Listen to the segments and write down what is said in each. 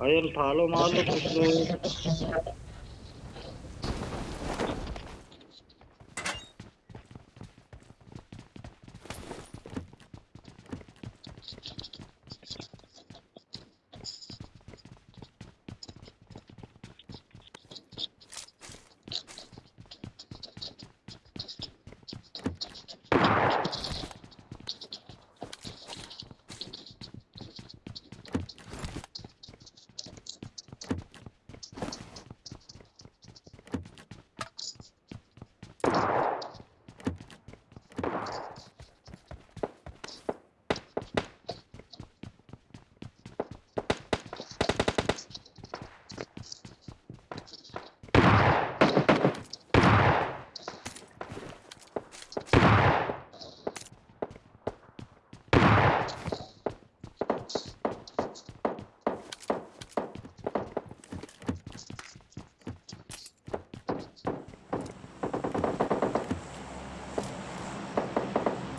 अरे उठा लो माल तो कुछ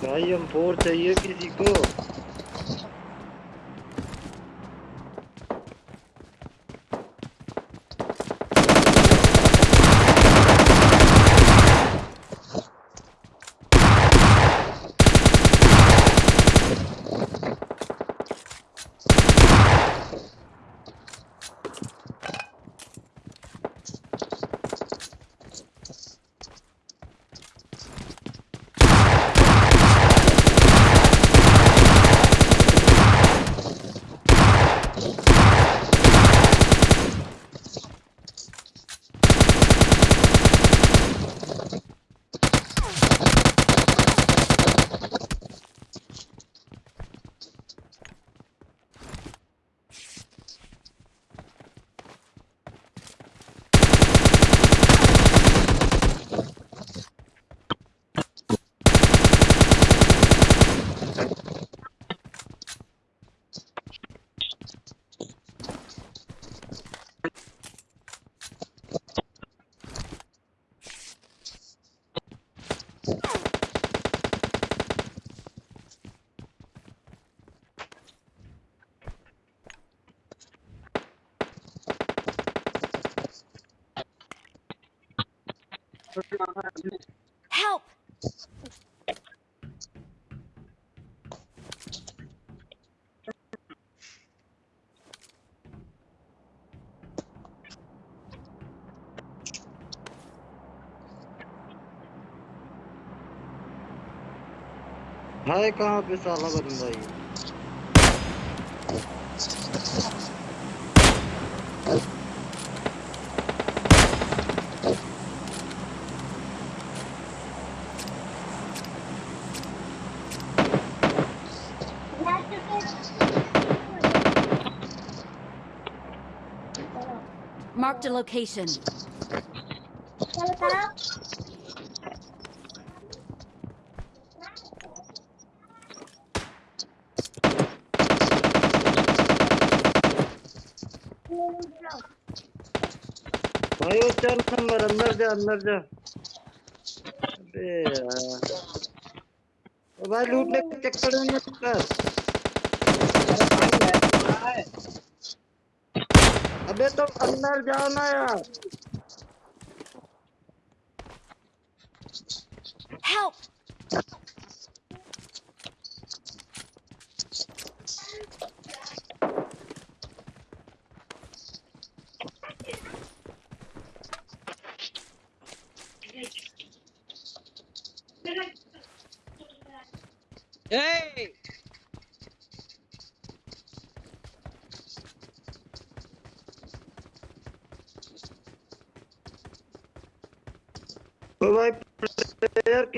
भाई हम फोर चाहिए किसी को। Help! है कहाँ पे साला बंदा ये Marked a location. भाई वो चार नंबर अंदर जा अंदर जा अबे यार ओ भाई लूटने के चक्कर में मत कर अबे तो अंदर जाओ ना यार Help!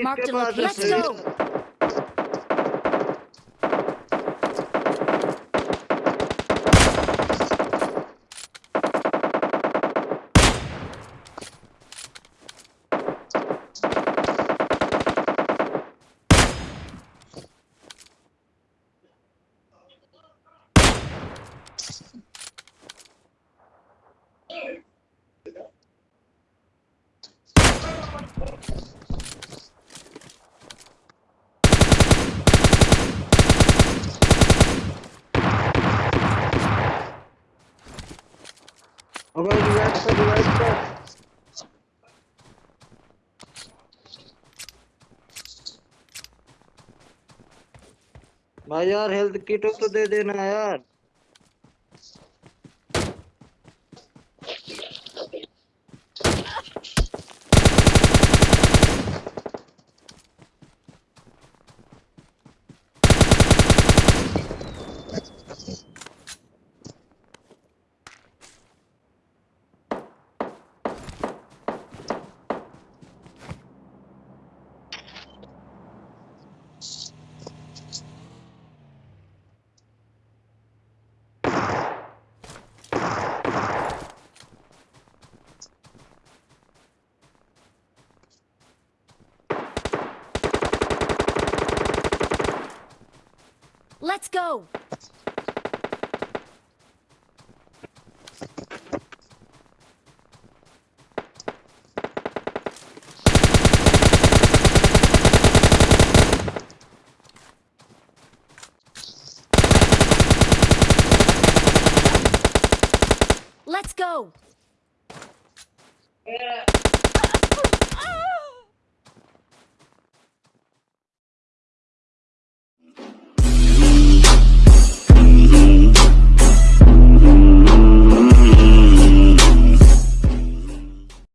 Mark the location. Let's go. I'm going to the right side, the right side. भाई यार हेल्थ किट तो दे देना यार Let's go!